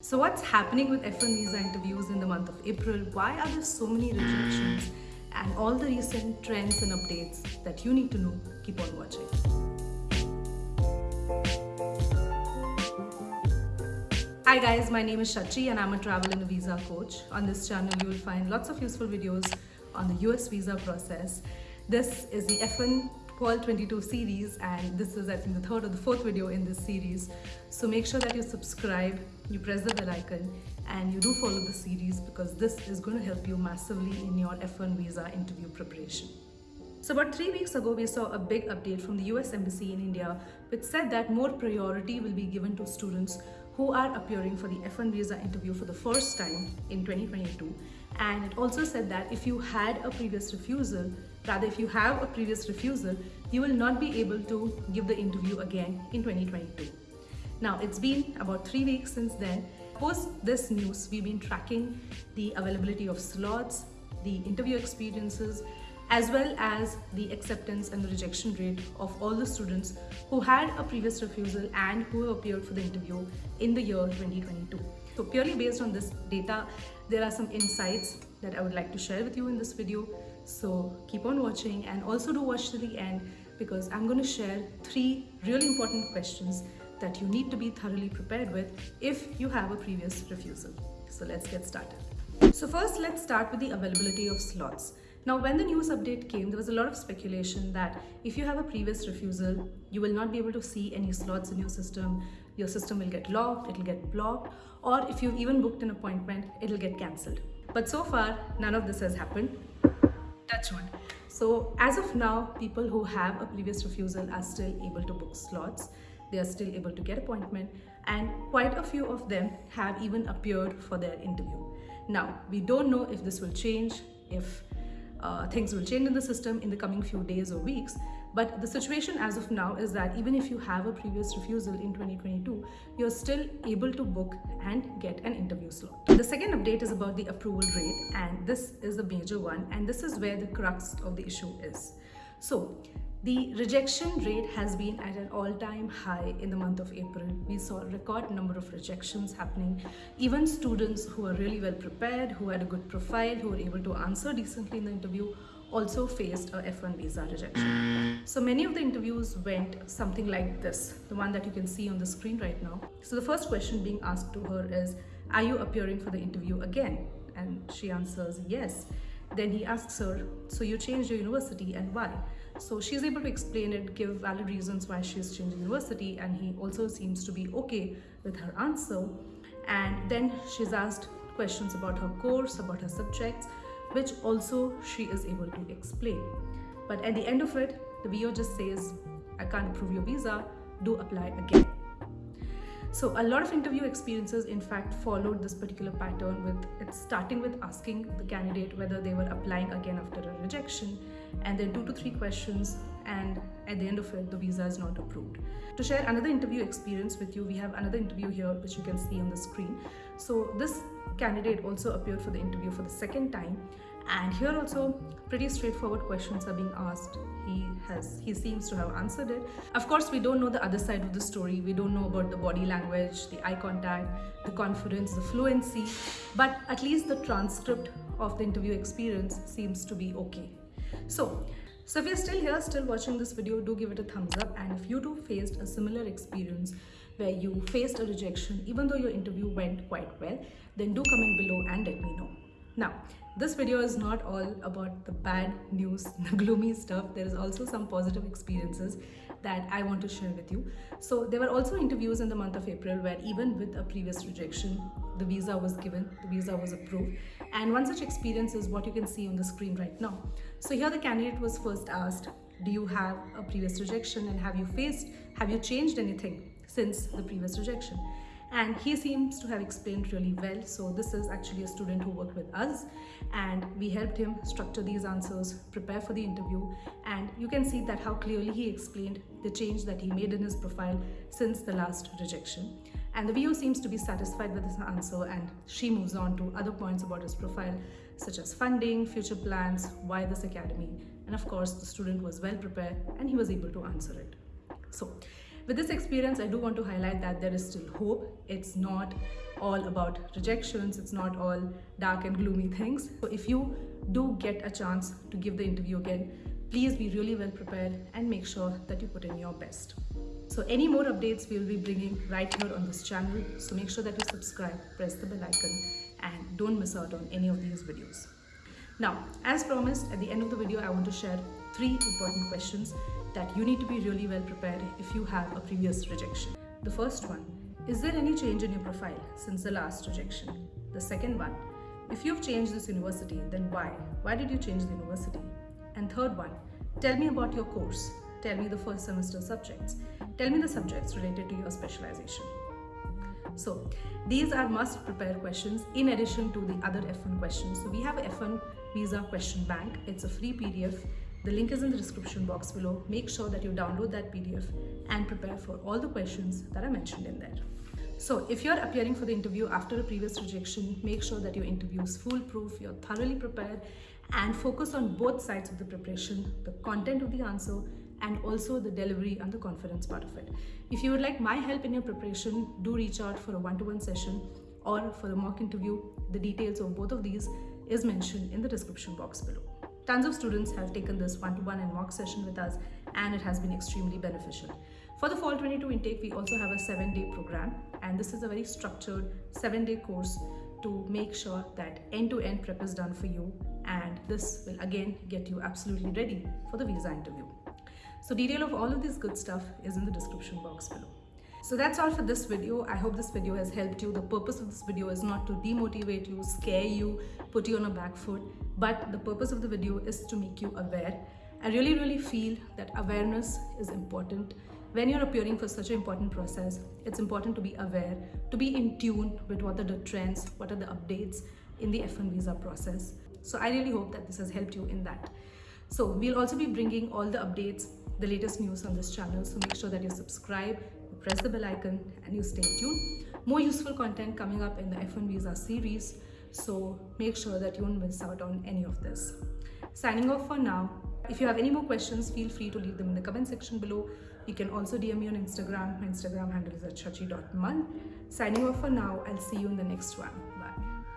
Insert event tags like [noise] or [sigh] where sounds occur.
So what's happening with F1 visa interviews in the month of April? Why are there so many rejections? And all the recent trends and updates that you need to know, keep on watching. Hi guys, my name is Shachi and I'm a travel and a visa coach. On this channel, you will find lots of useful videos on the US visa process. This is the F1 Fall 22 series and this is I think the third or the fourth video in this series. So make sure that you subscribe, you press the bell icon and you do follow the series because this is going to help you massively in your F1 visa interview preparation. So about three weeks ago, we saw a big update from the US Embassy in India which said that more priority will be given to students who are appearing for the F1 visa interview for the first time in 2022 and it also said that if you had a previous refusal rather if you have a previous refusal you will not be able to give the interview again in 2022 now it's been about three weeks since then post this news we've been tracking the availability of slots the interview experiences as well as the acceptance and the rejection rate of all the students who had a previous refusal and who appeared for the interview in the year 2022. So purely based on this data, there are some insights that I would like to share with you in this video. So keep on watching and also do watch to the end because I'm going to share three really important questions that you need to be thoroughly prepared with if you have a previous refusal. So let's get started. So first, let's start with the availability of slots. Now, when the news update came, there was a lot of speculation that if you have a previous refusal, you will not be able to see any slots in your system. Your system will get locked, it'll get blocked, or if you've even booked an appointment, it'll get cancelled. But so far, none of this has happened. Touch wood. So as of now, people who have a previous refusal are still able to book slots. They are still able to get appointment and quite a few of them have even appeared for their interview. Now, we don't know if this will change, if uh, things will change in the system in the coming few days or weeks. But the situation as of now is that even if you have a previous refusal in 2022, you're still able to book and get an interview slot. The second update is about the approval rate and this is the major one and this is where the crux of the issue is. So the rejection rate has been at an all-time high in the month of April. We saw a record number of rejections happening. Even students who are really well prepared, who had a good profile, who were able to answer decently in the interview also faced a F1 visa rejection. So many of the interviews went something like this, the one that you can see on the screen right now. So the first question being asked to her is, are you appearing for the interview again? And she answers yes. Then he asks her, so you changed your university and why? So she's able to explain it, give valid reasons why she's changing university and he also seems to be okay with her answer. And then she's asked questions about her course, about her subjects, which also she is able to explain. But at the end of it, the VO just says, I can't approve your visa, do apply again. So a lot of interview experiences in fact followed this particular pattern with it starting with asking the candidate whether they were applying again after a rejection and then two to three questions and at the end of it the visa is not approved. To share another interview experience with you we have another interview here which you can see on the screen. So this candidate also appeared for the interview for the second time and here also pretty straightforward questions are being asked. He has he seems to have answered it. Of course we don't know the other side of the story. We don't know about the body language the eye contact the confidence the fluency. But at least the transcript of the interview experience seems to be okay. So so if you're still here still watching this video do give it a thumbs up. And if you too faced a similar experience where you faced a rejection even though your interview went quite well then do comment below and let me know now this video is not all about the bad news, [laughs] the gloomy stuff. There is also some positive experiences that I want to share with you. So there were also interviews in the month of April where even with a previous rejection, the visa was given, the visa was approved. And one such experience is what you can see on the screen right now. So here the candidate was first asked, do you have a previous rejection and have you faced, have you changed anything since the previous rejection? And he seems to have explained really well. So this is actually a student who worked with us. And we helped him structure these answers prepare for the interview. And you can see that how clearly he explained the change that he made in his profile since the last rejection. And the VO seems to be satisfied with his answer and she moves on to other points about his profile such as funding, future plans, why this academy. And of course the student was well prepared and he was able to answer it. So with this experience, I do want to highlight that there is still hope. It's not all about rejections, it's not all dark and gloomy things. So if you do get a chance to give the interview again, please be really well prepared and make sure that you put in your best. So any more updates we will be bringing right here on this channel. So make sure that you subscribe, press the bell icon and don't miss out on any of these videos. Now, as promised, at the end of the video, I want to share three important questions that you need to be really well prepared if you have a previous rejection. The first one, is there any change in your profile since the last rejection? The second one, if you've changed this university, then why? Why did you change the university? And third one, tell me about your course. Tell me the first semester subjects. Tell me the subjects related to your specialization. So these are must prepare questions in addition to the other F1 questions. So we have a F1 visa question bank. It's a free PDF. The link is in the description box below. Make sure that you download that PDF and prepare for all the questions that are mentioned in there. So if you're appearing for the interview after a previous rejection, make sure that your interview is foolproof, you're thoroughly prepared and focus on both sides of the preparation, the content of the answer and also the delivery and the confidence part of it. If you would like my help in your preparation, do reach out for a one-to-one -one session or for a mock interview. The details of both of these is mentioned in the description box below. Tons of students have taken this one-to-one -one and mock session with us and it has been extremely beneficial. For the fall 22 intake, we also have a seven-day program and this is a very structured seven-day course to make sure that end-to-end -end prep is done for you and this will again get you absolutely ready for the visa interview. So detail of all of this good stuff is in the description box below. So that's all for this video. I hope this video has helped you. The purpose of this video is not to demotivate you, scare you, put you on a back foot, but the purpose of the video is to make you aware. I really, really feel that awareness is important. When you're appearing for such an important process, it's important to be aware, to be in tune with what are the trends, what are the updates in the F1 visa process. So I really hope that this has helped you in that. So we'll also be bringing all the updates the latest news on this channel. So make sure that you subscribe, press the bell icon and you stay tuned. More useful content coming up in the F1 Visa series. So make sure that you don't miss out on any of this. Signing off for now. If you have any more questions, feel free to leave them in the comment section below. You can also DM me on Instagram. My Instagram handle is at chachi.man. Signing off for now. I'll see you in the next one.